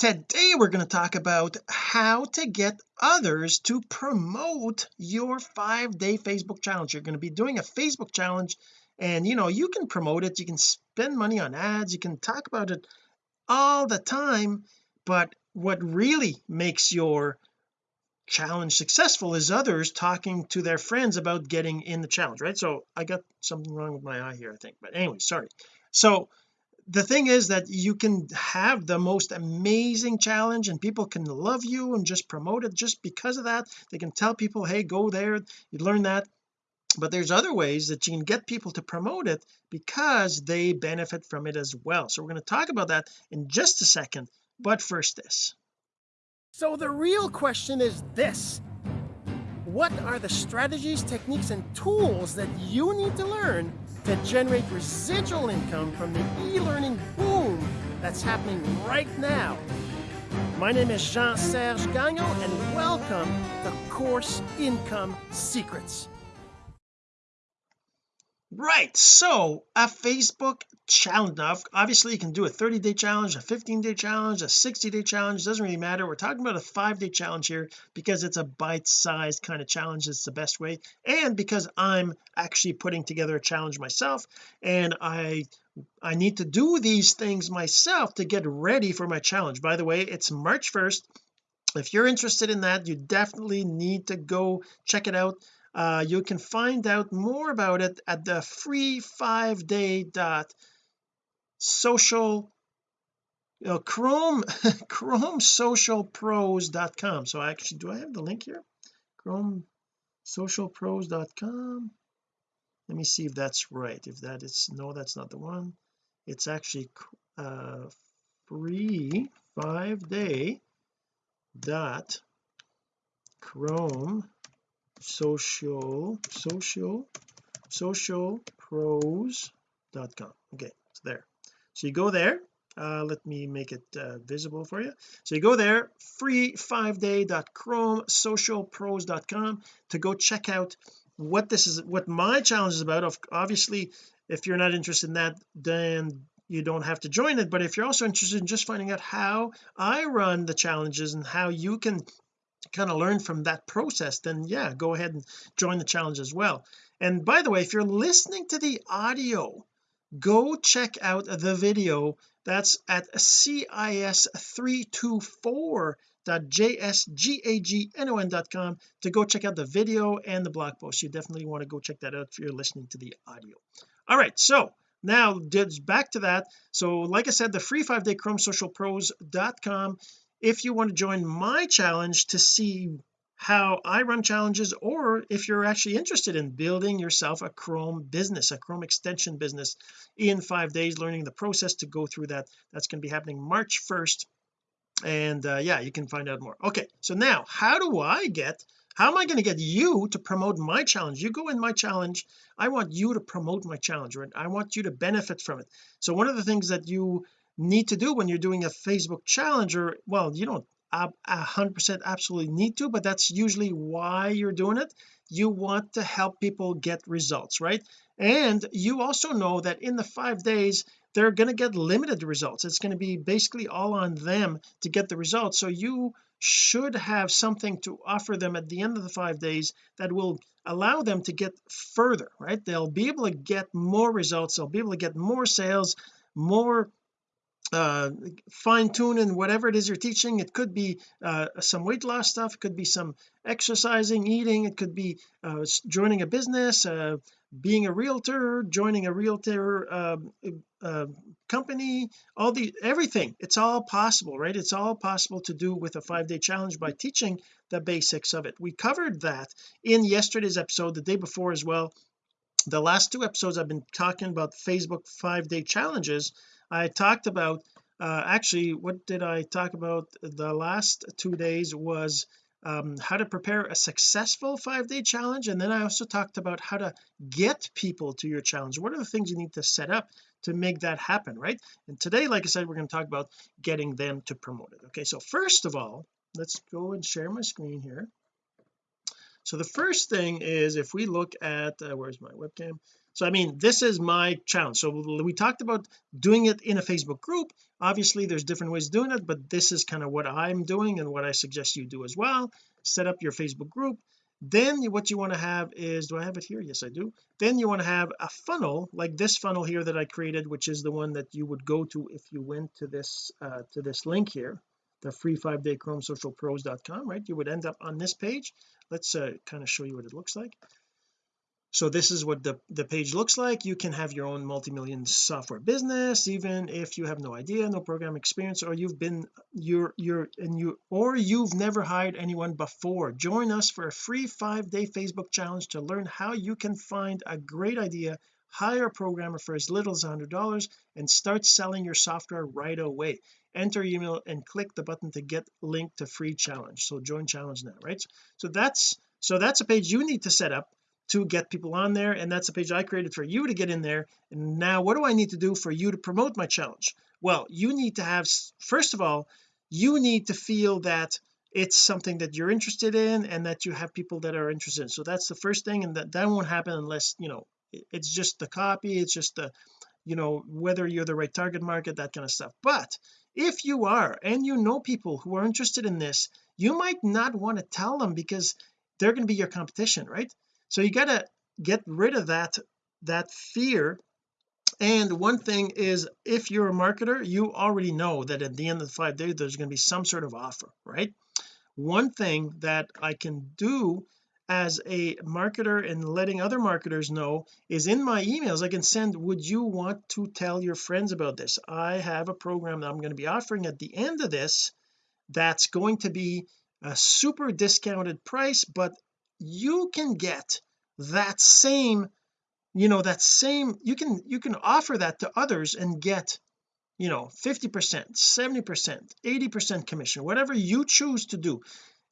today we're going to talk about how to get others to promote your five day Facebook challenge. You're going to be doing a Facebook challenge and you know you can promote it. You can spend money on ads. You can talk about it all the time. But what really makes your challenge successful is others talking to their friends about getting in the challenge right? So I got something wrong with my eye here I think. But anyway sorry. So the thing is that you can have the most amazing challenge and people can love you and just promote it just because of that. They can tell people hey go there you learn that. But there's other ways that you can get people to promote it because they benefit from it as well. So we're going to talk about that in just a second. But first this. So the real question is this what are the strategies techniques and tools that you need to learn to generate residual income from the e-learning boom that's happening right now. My name is Jean-Serge Gagnon and welcome to Course Income Secrets right so a Facebook challenge now obviously you can do a 30 day challenge a 15 day challenge a 60 day challenge doesn't really matter. We're talking about a five day challenge here because it's a bite-sized kind of challenge it's the best way and because I'm actually putting together a challenge myself and I I need to do these things myself to get ready for my challenge. By the way it's March 1st if you're interested in that you definitely need to go check it out uh, you can find out more about it at the free five day dot social uh, chrome chrome socialpros.com so actually do I have the link here? chrome socialpros.com let me see if that's right. If that is no that's not the one. It's actually uh free five day dot chrome social social social pros.com okay it's there. So you go there uh, let me make it uh, visible for you. So you go there free five day chrome social pros.com to go check out what this is what my challenge is about. Of obviously if you're not interested in that then you don't have to join it. But if you're also interested in just finding out how I run the challenges and how you can kind of learn from that process then yeah go ahead and join the challenge as well. And by the way if you're listening to the audio go check out the video. That's at cis324.jsgagnon.com to go check out the video and the blog post. You definitely want to go check that out if you're listening to the audio. All right so now back to that. So like I said the free five day chrome social pros.com if you want to join my challenge to see how I run challenges or if you're actually interested in building yourself a Chrome business a Chrome extension business in five days learning the process to go through that that's going to be happening March 1st and uh, yeah you can find out more. Okay so now how do I get how am I going to get you to promote my challenge? You go in my challenge I want you to promote my challenge right? I want you to benefit from it. So one of the things that you need to do when you're doing a Facebook challenge or well you don't a hundred percent absolutely need to but that's usually why you're doing it. You want to help people get results right? And you also know that in the five days they're going to get limited results. It's going to be basically all on them to get the results. So you should have something to offer them at the end of the five days that will allow them to get further right? They'll be able to get more results. They'll be able to get more sales more uh fine tune in whatever it is you're teaching. It could be uh some weight loss stuff. It could be some exercising eating. It could be uh joining a business uh being a realtor joining a realtor uh, uh, company. All the everything. It's all possible right? It's all possible to do with a five-day challenge by teaching the basics of it. We covered that in yesterday's episode the day before as well. The last two episodes I've been talking about Facebook five-day challenges I talked about uh, actually what did I talk about the last two days was um, how to prepare a successful five-day challenge and then I also talked about how to get people to your challenge. What are the things you need to set up to make that happen right? And today like I said we're going to talk about getting them to promote it. Okay so first of all let's go and share my screen here. So the first thing is if we look at uh, where's my webcam so I mean this is my challenge. So we talked about doing it in a Facebook group. Obviously there's different ways of doing it but this is kind of what I'm doing and what I suggest you do as well. Set up your Facebook group. Then what you want to have is do I have it here? Yes I do. Then you want to have a funnel like this funnel here that I created which is the one that you would go to if you went to this uh, to this link here the free five day chrome social right? You would end up on this page. Let's uh, kind of show you what it looks like so this is what the the page looks like. You can have your own multi-million software business even if you have no idea no program experience or you've been you're you're and you or you've never hired anyone before. Join us for a free five-day Facebook challenge to learn how you can find a great idea hire a programmer for as little as $100 and start selling your software right away. Enter email and click the button to get linked to free challenge. So join challenge now right? So that's so that's a page you need to set up to get people on there and that's a page I created for you to get in there. And now what do I need to do for you to promote my challenge? Well you need to have first of all you need to feel that it's something that you're interested in and that you have people that are interested in. So that's the first thing and that that won't happen unless you know it's just the copy it's just the you know whether you're the right target market that kind of stuff. But if you are and you know people who are interested in this you might not want to tell them because they're going to be your competition right so you got to get rid of that that fear. And one thing is if you're a marketer you already know that at the end of the five days there's going to be some sort of offer right? One thing that I can do as a marketer and letting other marketers know is in my emails I can send would you want to tell your friends about this? I have a program that I'm going to be offering at the end of this that's going to be a super discounted price but you can get that same you know that same you can you can offer that to others and get you know 50 percent 70 percent 80 percent commission whatever you choose to do.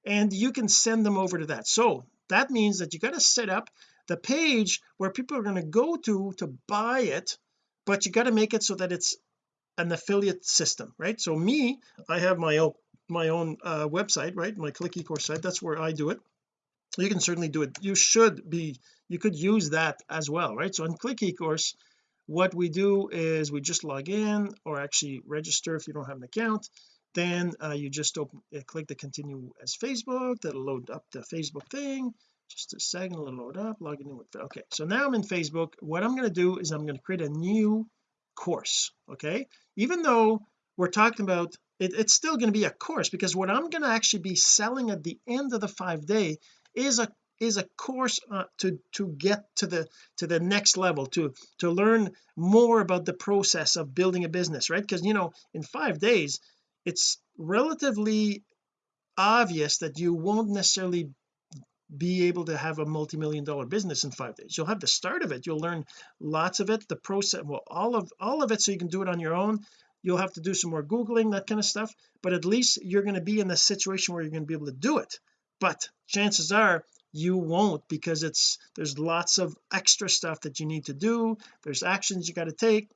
And you can send them over to that. So that means that you got to set up the page where people are going to go to to buy it but you got to make it so that it's an affiliate system right? So me I have my own my own uh, website right? My click ecourse site that's where I do it you can certainly do it. You should be you could use that as well right? So in click ecourse what we do is we just log in or actually register if you don't have an account. Then uh, you just open uh, click the continue as Facebook that'll load up the Facebook thing. Just a second it'll load up logging in with okay. So now I'm in Facebook. What I'm going to do is I'm going to create a new course okay? Even though we're talking about it, it's still going to be a course because what I'm going to actually be selling at the end of the five day is a is a course uh, to to get to the to the next level to to learn more about the process of building a business right? Because you know in five days it's relatively obvious that you won't necessarily be able to have a multi-million dollar business in five days. You'll have the start of it. You'll learn lots of it. The process well all of all of it so you can do it on your own. You'll have to do some more googling that kind of stuff but at least you're going to be in the situation where you're going to be able to do it but chances are you won't because it's there's lots of extra stuff that you need to do. There's actions you got to take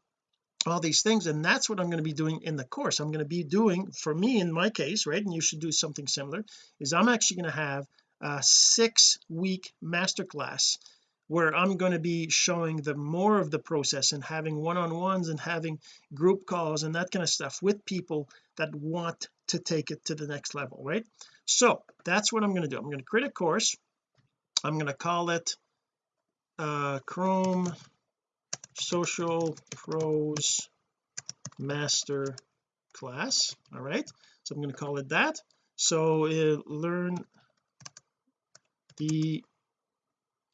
all these things and that's what I'm going to be doing in the course. I'm going to be doing for me in my case right and you should do something similar is I'm actually going to have a six week masterclass where I'm going to be showing the more of the process and having one-on-ones and having group calls and that kind of stuff with people that want to take it to the next level right? So that's what I'm going to do. I'm going to create a course. I'm going to call it uh Chrome social pros master class all right? So I'm going to call it that. So uh, learn the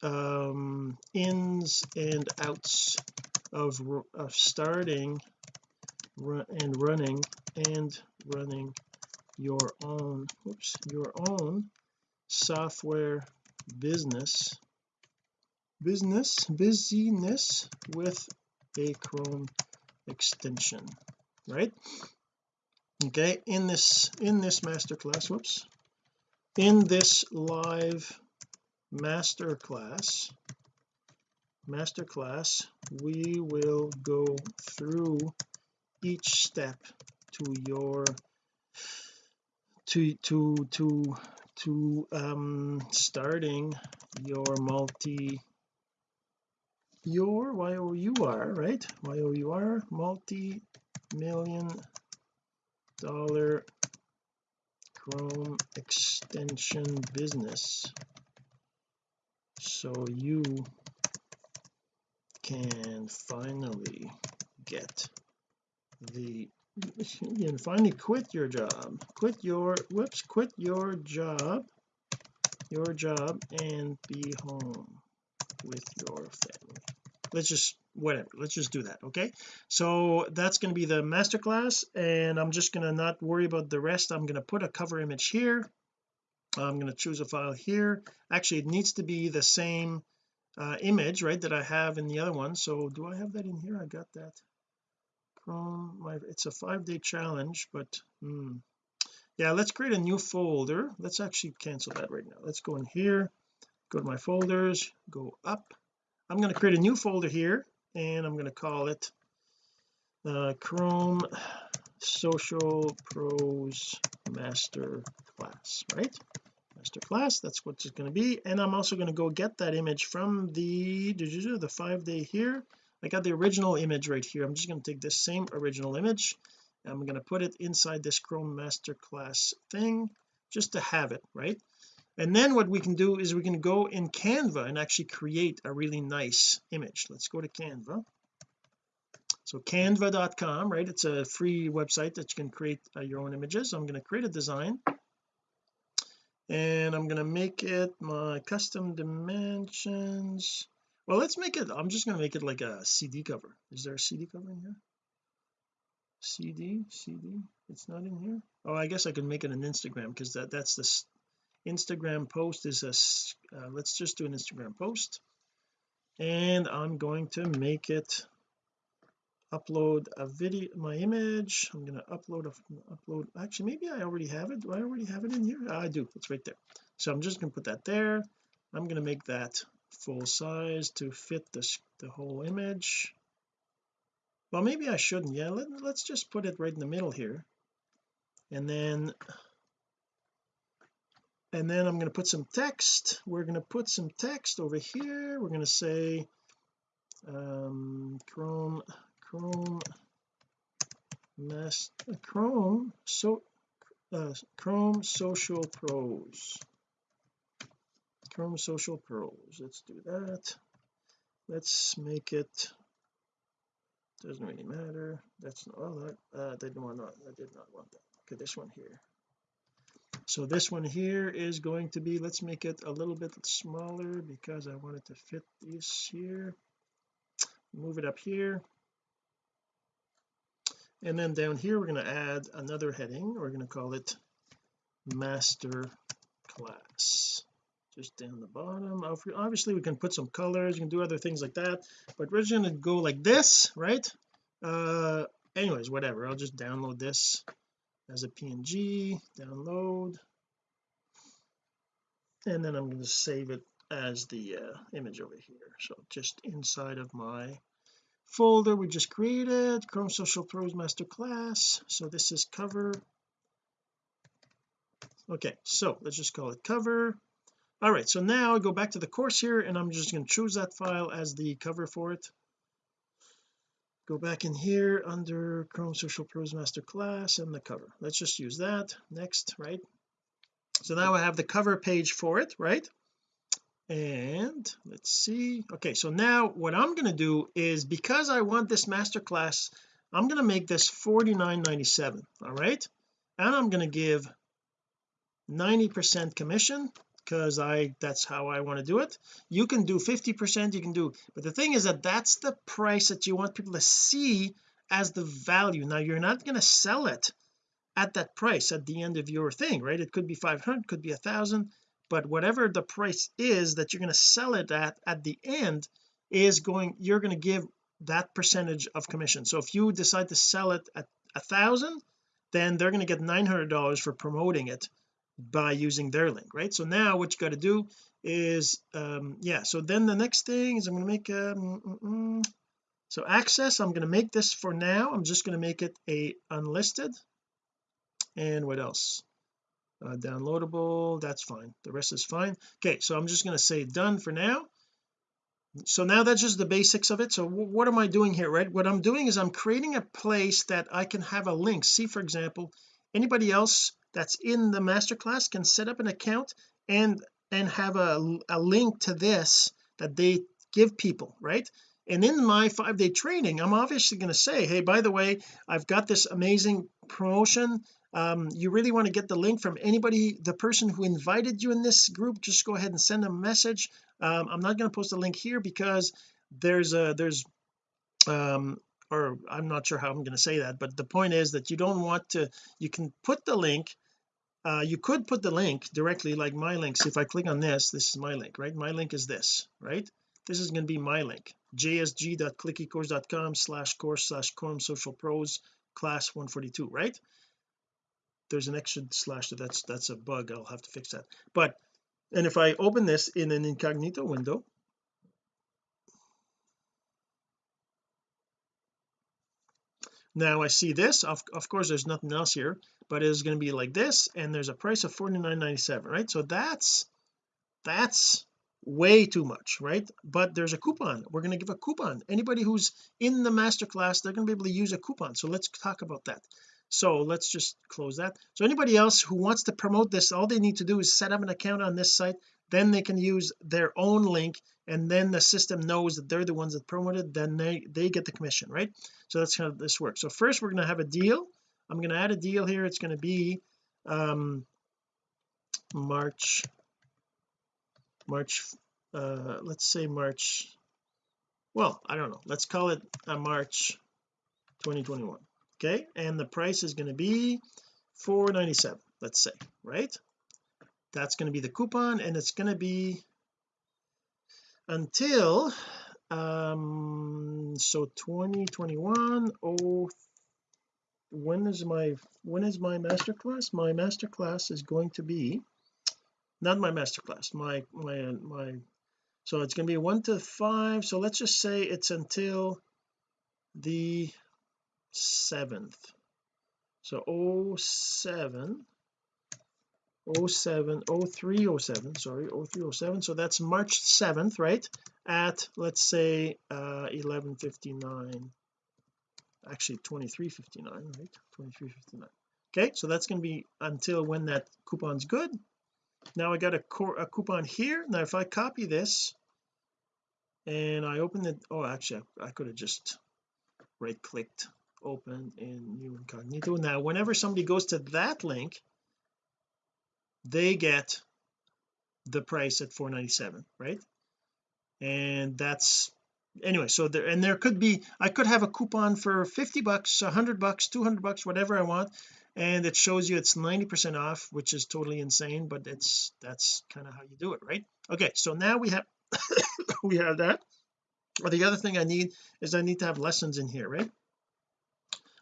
um ins and outs of, of starting and running and running your own oops your own software business business busyness with a chrome extension right? Okay in this in this master class whoops in this live master class master class we will go through each step to your to to to to um starting your multi your y-o-u-r right? Y-o-u-r multi-million dollar chrome extension business so you can finally get the you can finally quit your job. Quit your whoops quit your job your job and be home with your family. Let's just whatever let's just do that okay? So that's going to be the masterclass and I'm just going to not worry about the rest. I'm going to put a cover image here I'm going to choose a file here. Actually it needs to be the same uh, image right that I have in the other one. So do I have that in here? I got that. Chrome my it's a five-day challenge but hmm, yeah let's create a new folder. Let's actually cancel that right now. Let's go in here go to my folders go up. I'm going to create a new folder here and I'm going to call it uh, Chrome Social Pros Master Class right? Master class that's what it's going to be. And I'm also going to go get that image from the the five day here. I got the original image right here. I'm just going to take this same original image I'm going to put it inside this Chrome masterclass thing just to have it right? And then what we can do is we can go in Canva and actually create a really nice image. Let's go to Canva so canva.com right? It's a free website that you can create uh, your own images. I'm going to create a design. And I'm going to make it my custom dimensions. Well let's make it I'm just going to make it like a CD cover. Is there a CD cover in here? CD CD it's not in here? Oh I guess I could make it an Instagram because that that's this Instagram post is a uh, let's just do an Instagram post. And I'm going to make it upload a video my image. I'm going to upload a upload actually maybe I already have it. Do I already have it in here? I do. It's right there. So I'm just going to put that there. I'm going to make that full size to fit this the whole image. Well maybe I shouldn't. Yeah let, let's just put it right in the middle here. And then and then I'm going to put some text. We're going to put some text over here. We're going to say um chrome chrome mass chrome so uh, chrome social pros. Chrome social pros let's do that. Let's make it doesn't really matter that's not oh that uh, didn't want that I did not want that. Okay this one here. So this one here is going to be let's make it a little bit smaller because I want it to fit this here. Move it up here and then down here we're going to add another heading. We're going to call it master class. Just down the bottom. Obviously we can put some colors. You can do other things like that. But we're just going to go like this right? Uh anyways whatever. I'll just download this as a png download. And then I'm going to save it as the uh, image over here. So just inside of my folder we just created Chrome Social Pros Master Class. So this is cover. Okay so let's just call it cover. All right so now I go back to the course here and I'm just going to choose that file as the cover for it. Go back in here under Chrome Social Pros Master Class and the cover. Let's just use that. Next right? So now I have the cover page for it right and let's see. Okay so now what I'm going to do is because I want this masterclass I'm going to make this 49.97 all right? And I'm going to give 90 percent commission because I that's how I want to do it. You can do 50 percent you can do but the thing is that that's the price that you want people to see as the value. Now you're not going to sell it at that price at the end of your thing right? It could be 500 could be a thousand but whatever the price is that you're going to sell it at at the end is going you're going to give that percentage of commission. So if you decide to sell it at a thousand then they're going to get $900 for promoting it by using their link right? So now what you got to do is um yeah so then the next thing is I'm going to make um, mm, mm, so access I'm going to make this for now. I'm just going to make it a unlisted. And what else uh, downloadable that's fine. The rest is fine. Okay so I'm just going to say done for now. So now that's just the basics of it. So what am I doing here right? What I'm doing is I'm creating a place that I can have a link. See for example anybody else that's in the masterclass can set up an account and and have a, a link to this that they give people right? And in my five day training I'm obviously going to say hey by the way I've got this amazing promotion um, you really want to get the link from anybody the person who invited you in this group just go ahead and send a message. Um, I'm not going to post a link here because there's a there's um or I'm not sure how I'm going to say that but the point is that you don't want to you can put the link uh, you could put the link directly like my link. Links if I click on this this is my link right? My link is this right? This is going to be my link. Jsg.clickecourse.com slash course slash chrome social pros class 142 right there's an extra slash that's that's a bug I'll have to fix that. But and if I open this in an incognito window now I see this of, of course there's nothing else here but it's going to be like this and there's a price of 49.97 right? So that's that's way too much right? But there's a coupon. We're going to give a coupon. Anybody who's in the masterclass they're going to be able to use a coupon. So let's talk about that so let's just close that. So anybody else who wants to promote this all they need to do is set up an account on this site. Then they can use their own link and then the system knows that they're the ones that promoted then they they get the commission right? So that's how this works. So first we're going to have a deal. I'm going to add a deal here. It's going to be um March March uh let's say March well I don't know. Let's call it a March 2021 okay and the price is going to be 497 let's say right? That's going to be the coupon and it's going to be until um so 2021 oh when is my when is my master class my master class is going to be not my master class my my my so it's going to be one to five so let's just say it's until the 7th so 07 07 0307 sorry 0307 so that's March 7th right? At let's say uh 1159 actually 2359 right? 2359 okay so that's going to be until when that coupon's good. Now I got a, a coupon here. Now if I copy this and I open it oh actually I, I could have just right clicked open in new incognito. Now whenever somebody goes to that link they get the price at 497 right? And that's anyway so there and there could be I could have a coupon for 50 bucks 100 bucks 200 bucks whatever I want and it shows you it's 90 percent off which is totally insane but it's that's kind of how you do it right? Okay so now we have we have that. Well, the other thing I need is I need to have lessons in here right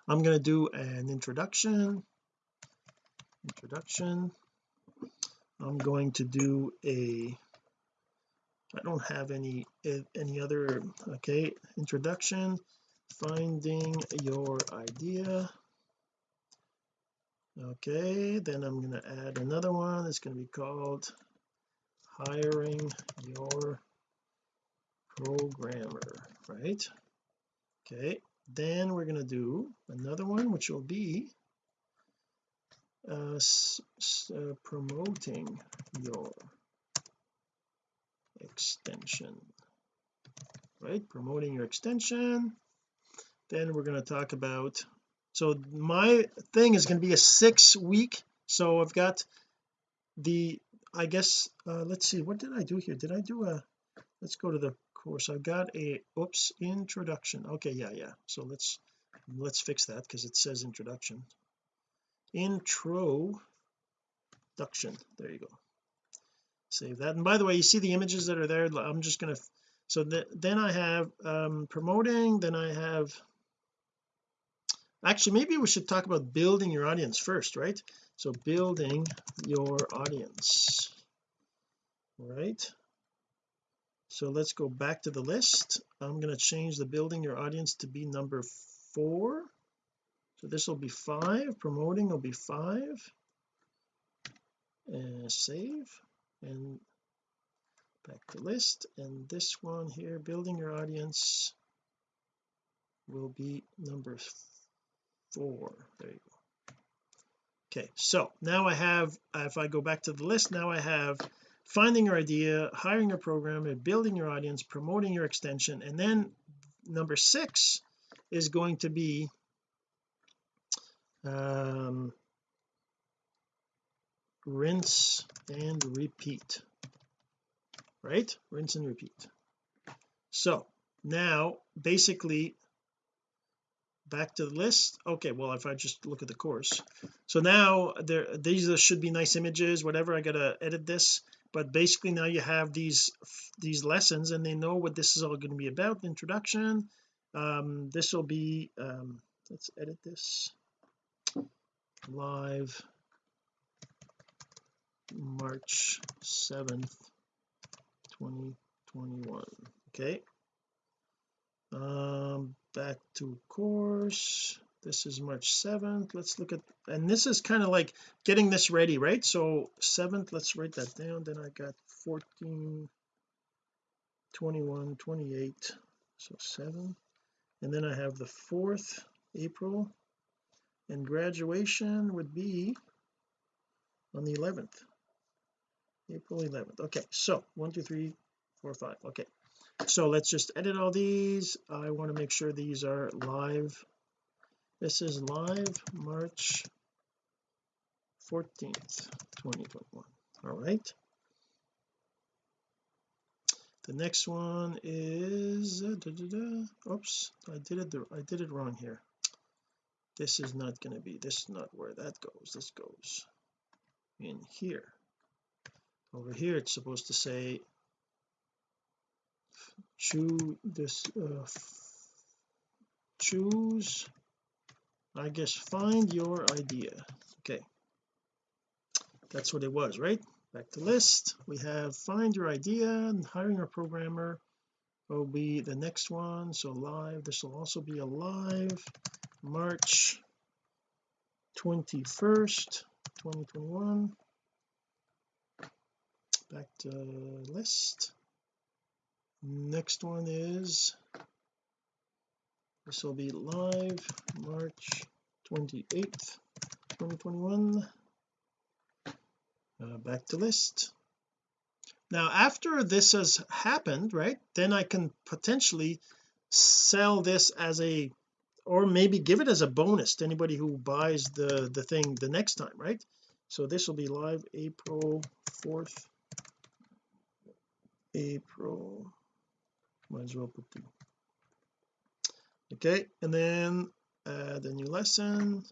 I'm going to do an introduction. Introduction. I'm going to do a I don't have any any other okay introduction. Finding your idea. Okay then I'm going to add another one. It's going to be called hiring your programmer right? Okay then we're going to do another one which will be uh, uh, promoting your extension. Right? Promoting your extension. Then we're going to talk about so my thing is going to be a six week. So I've got the I guess uh, let's see what did I do here? Did I do a let's go to the course I've got a oops introduction. Okay yeah yeah. So let's let's fix that because it says introduction. Introduction. There you go. Save that. And by the way you see the images that are there? I'm just going to so th then I have um promoting then I have actually maybe we should talk about building your audience first right? So building your audience. Right so let's go back to the list. I'm going to change the building your audience to be number four. So this will be five promoting will be five. And save and back to list. And this one here building your audience will be number four. There you go. Okay so now I have if I go back to the list now I have finding your idea hiring a programmer building your audience promoting your extension. And then number six is going to be um rinse and repeat right? Rinse and repeat. So now basically back to the list. Okay well if I just look at the course. So now there these should be nice images whatever I gotta edit this but basically now you have these these lessons and they know what this is all going to be about introduction. Um this will be um let's edit this. Live. March 7th 2021 okay. Um back to course this is March 7th let's look at and this is kind of like getting this ready right? So 7th let's write that down. Then I got 14 21 28 so 7 and then I have the 4th April. And graduation would be on the 11th April 11th okay so one two three four five. Okay. So let's just edit all these. I want to make sure these are live this is live March 14th 2021 all right. The next one is uh, da, da, da. oops I did it I did it wrong here. This is not going to be this is not where that goes. This goes in here. Over here it's supposed to say choose this uh, choose I guess find your idea. Okay. That's what it was right? Back to list. We have find your idea and hiring a programmer will be the next one. So live this will also be a live March 21st 2021 back to list. Next one is this will be live March 28th 2021 uh, back to list. Now after this has happened right then I can potentially sell this as a or maybe give it as a bonus to anybody who buys the the thing the next time right? So this will be live April 4th April might as well put the okay and then uh, add a new lesson.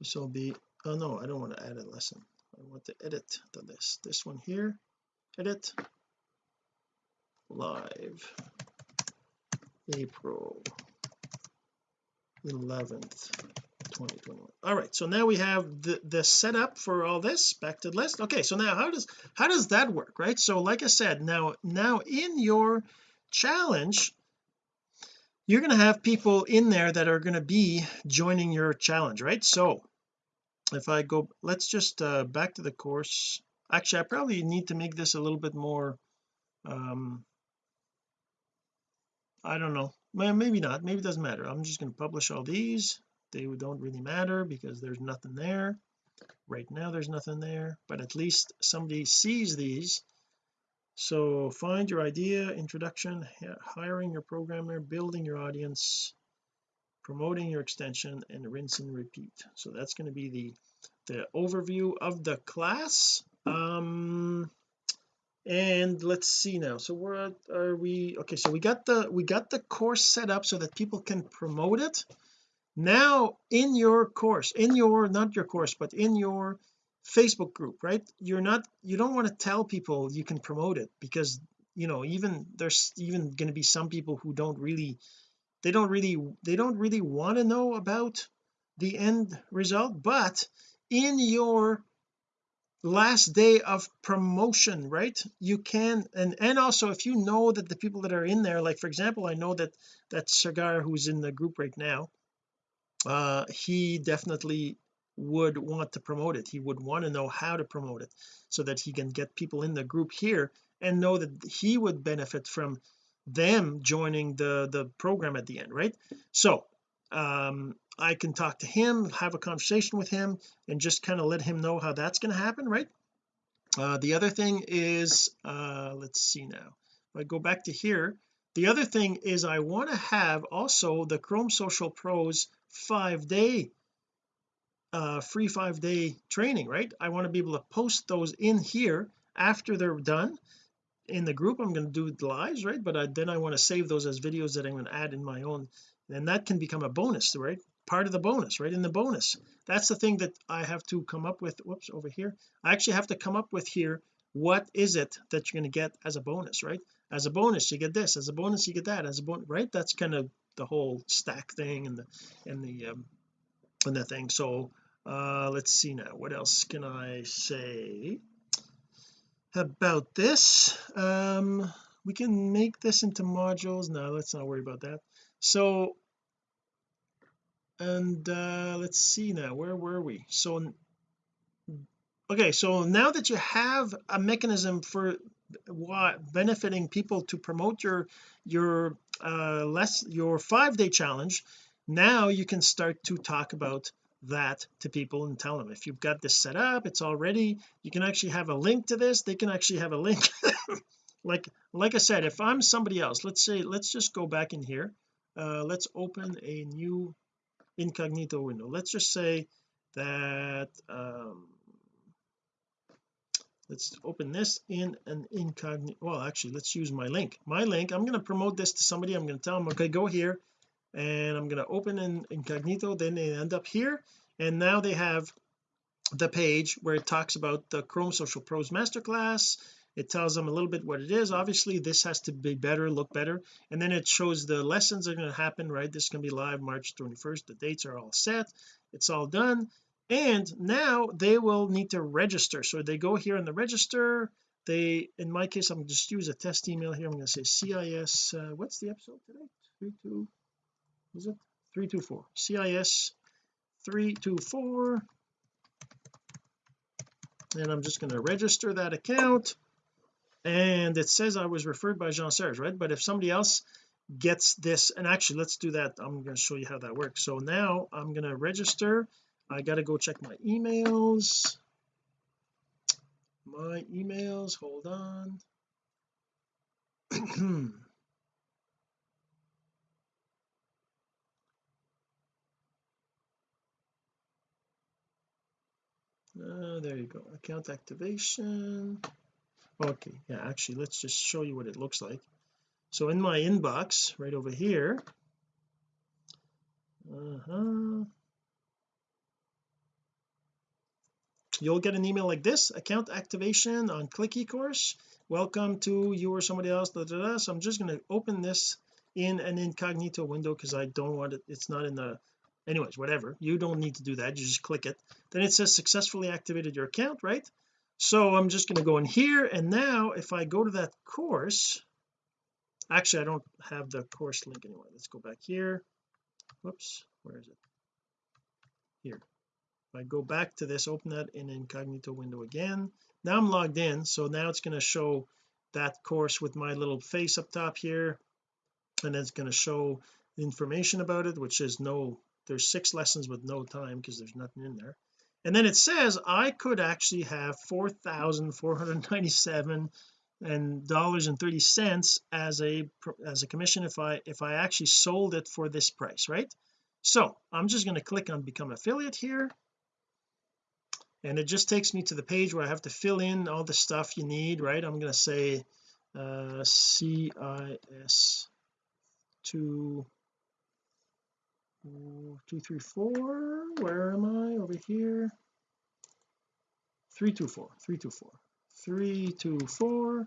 This will be oh no I don't want to add a lesson. I want to edit the list this one here. Edit. Live. April 11th 2021 all right so now we have the the setup for all this. Back to the list. Okay so now how does how does that work right? So like I said now now in your challenge you're going to have people in there that are going to be joining your challenge right? So if I go let's just uh back to the course. Actually I probably need to make this a little bit more um I don't know. Maybe not. Maybe it doesn't matter. I'm just going to publish all these. They don't really matter because there's nothing there. Right now there's nothing there but at least somebody sees these so find your idea introduction hiring your programmer building your audience promoting your extension and rinse and repeat. So that's going to be the the overview of the class. Um and let's see now. So where are we okay so we got the we got the course set up so that people can promote it. Now in your course in your not your course but in your Facebook group right? You're not you don't want to tell people you can promote it because you know even there's even going to be some people who don't really they don't really they don't really want to know about the end result but in your last day of promotion right you can and and also if you know that the people that are in there like for example I know that that Sagar who's in the group right now uh he definitely would want to promote it. He would want to know how to promote it so that he can get people in the group here and know that he would benefit from them joining the the program at the end right? So um I can talk to him have a conversation with him and just kind of let him know how that's going to happen right? Uh, the other thing is uh let's see now. If I go back to here the other thing is I want to have also the Chrome Social Pros five day uh free five day training right? I want to be able to post those in here after they're done in the group. I'm going to do the lives right? But I, then I want to save those as videos that I'm going to add in my own. And that can become a bonus right? Part of the bonus right in the bonus. That's the thing that I have to come up with. Whoops over here. I actually have to come up with here what is it that you're going to get as a bonus right? As a bonus you get this. As a bonus you get that. As a bonus right? That's kind of the whole stack thing and the and the um and the thing. So uh let's see now. What else can I say about this? Um we can make this into modules. No let's not worry about that. So and uh let's see now. Where were we? So okay so now that you have a mechanism for what benefiting people to promote your your uh less your five day challenge now you can start to talk about that to people and tell them if you've got this set up it's already you can actually have a link to this they can actually have a link. Like like I said if I'm somebody else let's say let's just go back in here uh let's open a new incognito window. Let's just say that um let's open this in an incognito well actually let's use my link. My link I'm going to promote this to somebody I'm going to tell them okay go here and I'm going to open in incognito then they end up here. And now they have the page where it talks about the Chrome Social Pros Masterclass. It tells them a little bit what it is. Obviously this has to be better look better. And then it shows the lessons are going to happen right? This can be live March 21st the dates are all set. It's all done. And now they will need to register. So they go here in the register. They in my case I'm just use a test email here. I'm going to say CIS uh, what's the episode today? 32 is it? 324 CIS 324 and I'm just going to register that account. And it says I was referred by Jean Serge right? But if somebody else gets this and actually let's do that. I'm going to show you how that works. So now I'm going to register. I got to go check my emails. My emails hold on uh, there you go. Account activation. Okay yeah actually let's just show you what it looks like. So in my inbox right over here uh-huh. You'll get an email like this account activation on click ecourse. Welcome to you or somebody else da, da, da. so I'm just going to open this in an incognito window because I don't want it it's not in the anyways whatever. You don't need to do that. You just click it. Then it says successfully activated your account right? So I'm just going to go in here and now if I go to that course actually I don't have the course link anyway. Let's go back here. Whoops where is it? Here. If I go back to this open that in incognito window again. Now I'm logged in so now it's going to show that course with my little face up top here and it's going to show information about it which is no there's six lessons with no time because there's nothing in there. And then it says I could actually have 4,497 and dollars and 30 cents as a as a commission if I if I actually sold it for this price right? So I'm just going to click on become affiliate here. And it just takes me to the page where I have to fill in all the stuff you need right? I'm going to say uh CIS 2 two three four. Where am I? Over here. 324 324 324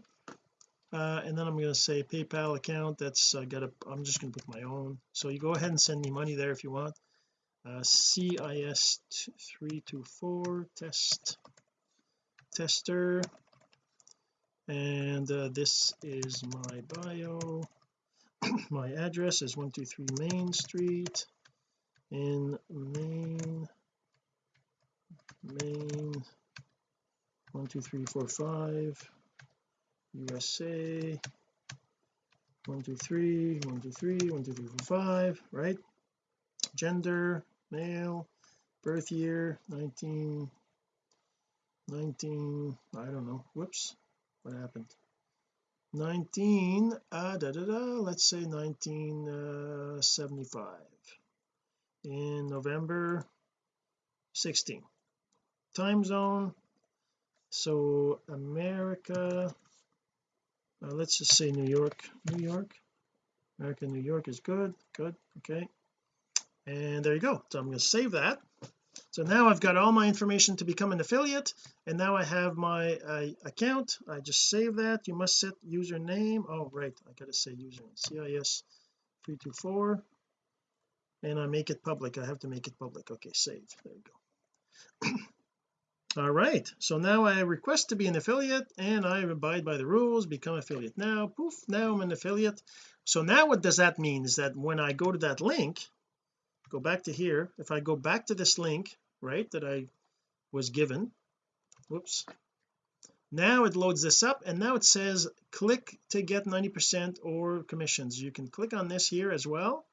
uh, and then I'm going to say PayPal account. That's I got a I'm just going to put my own. So you go ahead and send me money there if you want. Uh, CIS 324 test tester. And uh, this is my bio. My address is 123 Main Street in Main main one two three four five USA one two three one two three one two three four five right? Gender male birth year 19 19 I don't know whoops what happened? 19 uh da, da, da, let's say 1975 uh, in November 16 time zone. So America uh, let's just say New York. New York? America New York is good good okay. And there you go. So I'm going to save that. So now I've got all my information to become an affiliate and now I have my uh, account. I just save that. You must set username. Oh right. I gotta say username. CIS 324 and I make it public. I have to make it public. Okay save. There you go. All right. So now I request to be an affiliate and I abide by the rules. Become affiliate now. Poof now I'm an affiliate. So now what does that mean is that when I go to that link go back to here. If I go back to this link right that I was given whoops now it loads this up and now it says click to get 90 percent or commissions. You can click on this here as well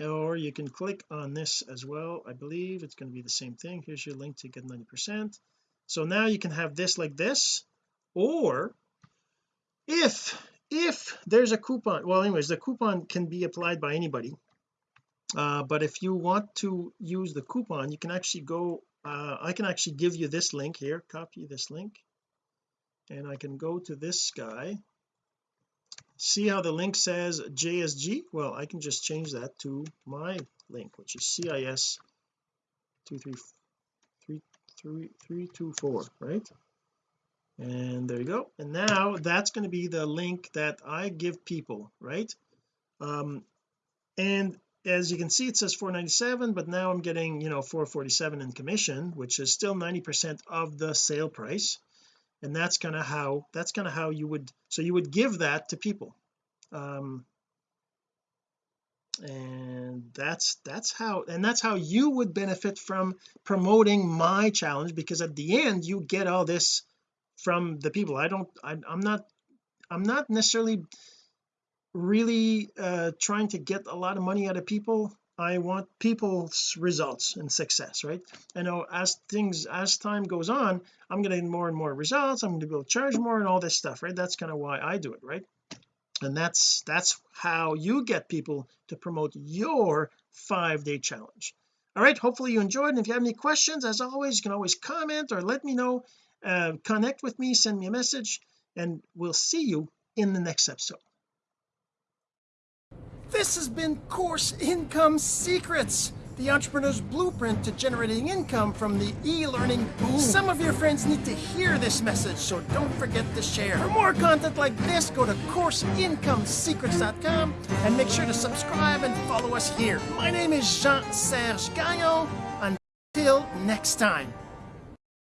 or you can click on this as well. I believe it's going to be the same thing. Here's your link to get 90 percent. So now you can have this like this. Or if if there's a coupon well anyways the coupon can be applied by anybody. Uh, but if you want to use the coupon you can actually go uh, I can actually give you this link here copy this link. And I can go to this guy see how the link says JSG well I can just change that to my link which is CIS 23324 right? And there you go. And now that's going to be the link that I give people right? Um and as you can see it says 497 but now I'm getting you know 447 in commission which is still 90 percent of the sale price and that's kind of how that's kind of how you would so you would give that to people. Um and that's that's how and that's how you would benefit from promoting my challenge because at the end you get all this from the people. I don't I, I'm not I'm not necessarily really uh trying to get a lot of money out of people I want people's results and success right? I know as things as time goes on I'm getting more and more results I'm going to be able to charge more and all this stuff right? That's kind of why I do it right? And that's that's how you get people to promote your five day challenge. All right hopefully you enjoyed and if you have any questions as always you can always comment or let me know. Uh, connect with me send me a message and we'll see you in the next episode This has been Course Income Secrets, the entrepreneur's blueprint to generating income from the e-learning boom. Some of your friends need to hear this message, so don't forget to share. For more content like this, go to CourseIncomeSecrets.com and make sure to subscribe and follow us here. My name is Jean-Serge Gagnon. Until next time.